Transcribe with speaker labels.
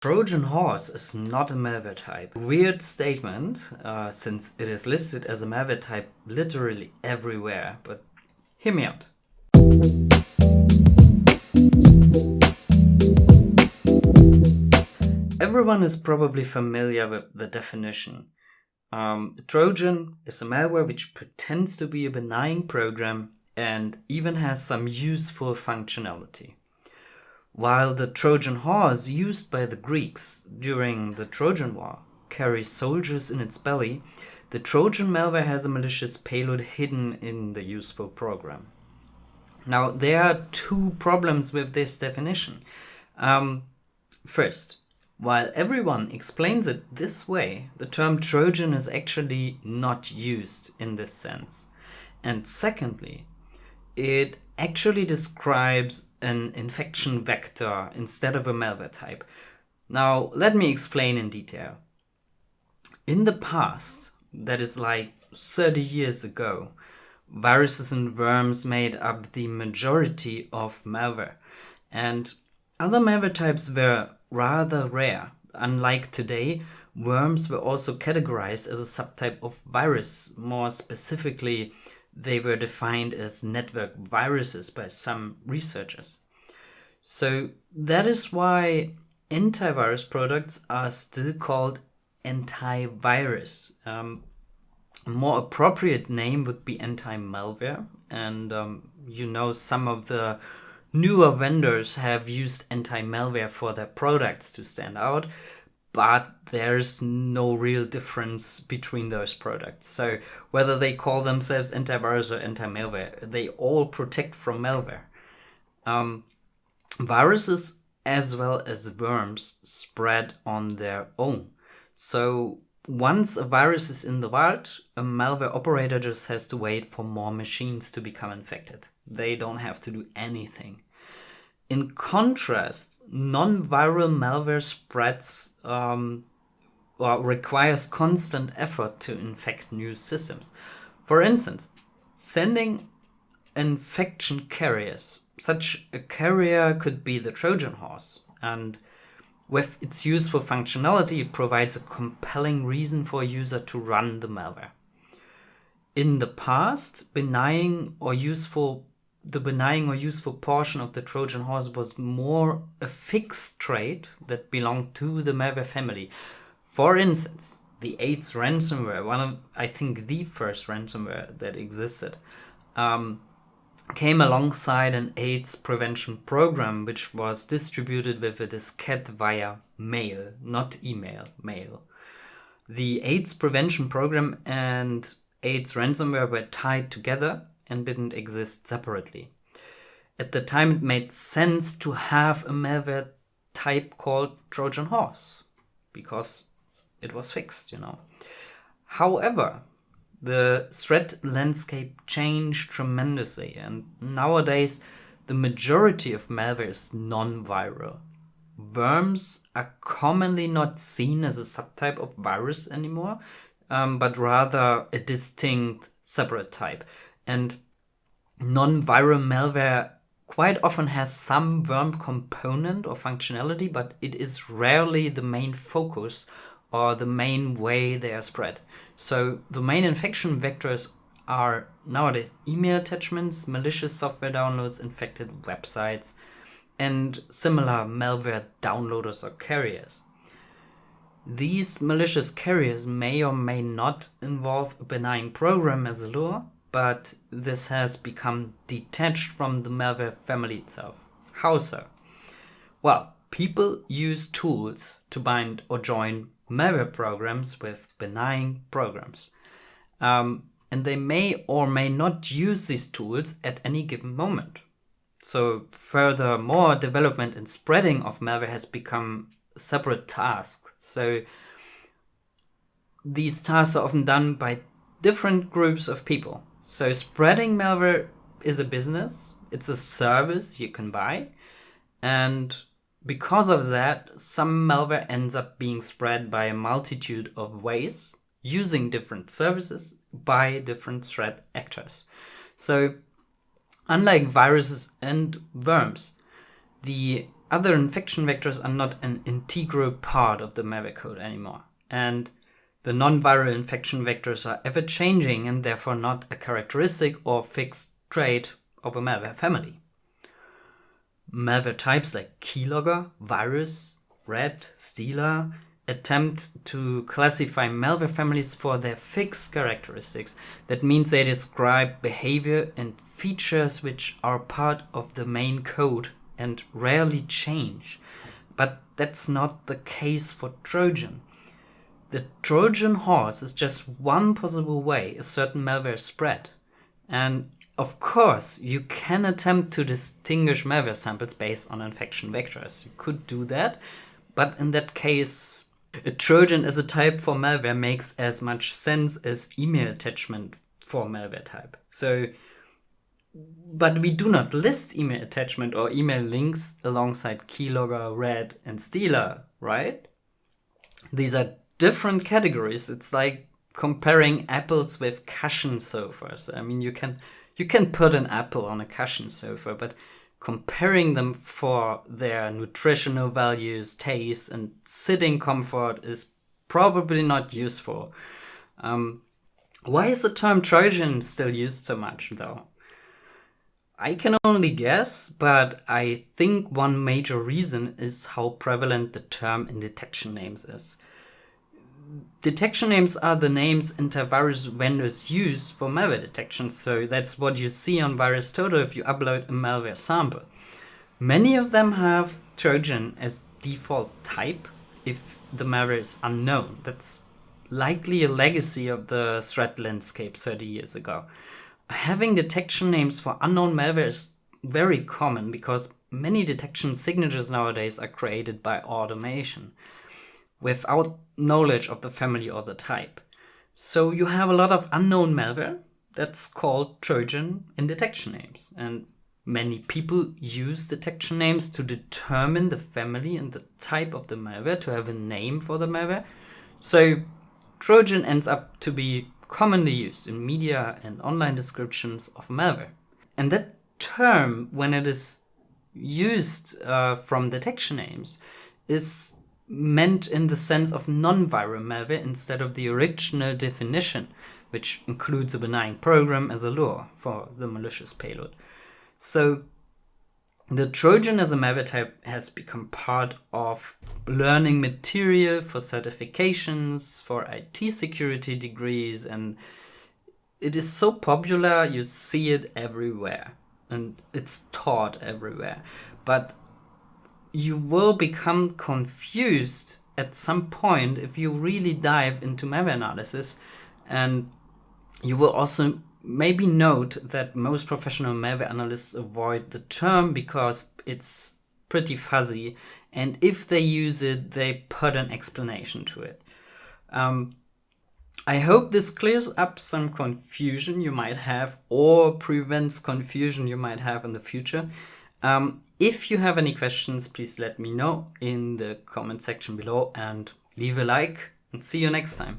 Speaker 1: Trojan horse is not a malware type. Weird statement, uh, since it is listed as a malware type literally everywhere, but hear me out. Everyone is probably familiar with the definition. Um, Trojan is a malware which pretends to be a benign program and even has some useful functionality. While the Trojan horse used by the Greeks during the Trojan War carries soldiers in its belly, the Trojan malware has a malicious payload hidden in the useful program. Now, there are two problems with this definition. Um, first, while everyone explains it this way, the term Trojan is actually not used in this sense. And secondly, it actually describes an infection vector instead of a malware type. Now, let me explain in detail. In the past, that is like 30 years ago, viruses and worms made up the majority of malware. And other malware types were rather rare. Unlike today, worms were also categorized as a subtype of virus, more specifically they were defined as network viruses by some researchers. So that is why antivirus products are still called antivirus. Um, a more appropriate name would be anti-malware. And um, you know, some of the newer vendors have used anti-malware for their products to stand out but there's no real difference between those products. So whether they call themselves antivirus or anti-malware, they all protect from malware. Um, viruses as well as worms spread on their own. So once a virus is in the wild, a malware operator just has to wait for more machines to become infected. They don't have to do anything. In contrast, non-viral malware spreads um, requires constant effort to infect new systems. For instance, sending infection carriers. Such a carrier could be the Trojan horse, and with its useful functionality, it provides a compelling reason for a user to run the malware. In the past, benign or useful the benign or useful portion of the Trojan horse was more a fixed trait that belonged to the malware family. For instance, the AIDS ransomware, one of, I think, the first ransomware that existed, um, came alongside an AIDS prevention program which was distributed with a diskette via mail, not email, mail. The AIDS prevention program and AIDS ransomware were tied together and didn't exist separately. At the time, it made sense to have a malware type called Trojan Horse because it was fixed, you know. However, the threat landscape changed tremendously, and nowadays the majority of malware is non-viral. Worms are commonly not seen as a subtype of virus anymore, um, but rather a distinct separate type. And non-viral malware quite often has some worm component or functionality, but it is rarely the main focus or the main way they are spread. So the main infection vectors are nowadays email attachments, malicious software downloads, infected websites, and similar malware downloaders or carriers. These malicious carriers may or may not involve a benign program as a lure, but this has become detached from the malware family itself. How so? Well, people use tools to bind or join malware programs with benign programs. Um, and they may or may not use these tools at any given moment. So furthermore, development and spreading of malware has become separate tasks. So these tasks are often done by different groups of people. So spreading malware is a business. It's a service you can buy. And because of that, some malware ends up being spread by a multitude of ways using different services by different threat actors. So unlike viruses and worms, the other infection vectors are not an integral part of the malware code anymore. And the non-viral infection vectors are ever changing and therefore not a characteristic or fixed trait of a malware family. Malware types like keylogger, virus, rat, stealer attempt to classify malware families for their fixed characteristics. That means they describe behavior and features which are part of the main code and rarely change. But that's not the case for Trojan. The Trojan horse is just one possible way a certain malware spread. And of course, you can attempt to distinguish malware samples based on infection vectors. You could do that, but in that case, a Trojan as a type for malware makes as much sense as email attachment for malware type. So, but we do not list email attachment or email links alongside keylogger, rat, and stealer, right? These are different categories. It's like comparing apples with cushion sofas. I mean, you can you can put an apple on a cushion sofa, but comparing them for their nutritional values, taste, and sitting comfort is probably not useful. Um, why is the term Trojan still used so much, though? I can only guess, but I think one major reason is how prevalent the term in detection names is detection names are the names antivirus vendors use for malware detection. So that's what you see on VirusTotal if you upload a malware sample. Many of them have Trojan as default type if the malware is unknown. That's likely a legacy of the threat landscape 30 years ago. Having detection names for unknown malware is very common because many detection signatures nowadays are created by automation without knowledge of the family or the type. So you have a lot of unknown malware that's called Trojan in detection names. And many people use detection names to determine the family and the type of the malware, to have a name for the malware. So Trojan ends up to be commonly used in media and online descriptions of malware. And that term, when it is used uh, from detection names, is meant in the sense of non-viral malware instead of the original definition, which includes a benign program as a lure for the malicious payload. So the Trojan as a malware type has become part of learning material for certifications, for IT security degrees, and it is so popular you see it everywhere and it's taught everywhere. But you will become confused at some point if you really dive into malware analysis. And you will also maybe note that most professional malware analysts avoid the term because it's pretty fuzzy. And if they use it they put an explanation to it. Um, I hope this clears up some confusion you might have or prevents confusion you might have in the future. Um, if you have any questions, please let me know in the comment section below and leave a like and see you next time.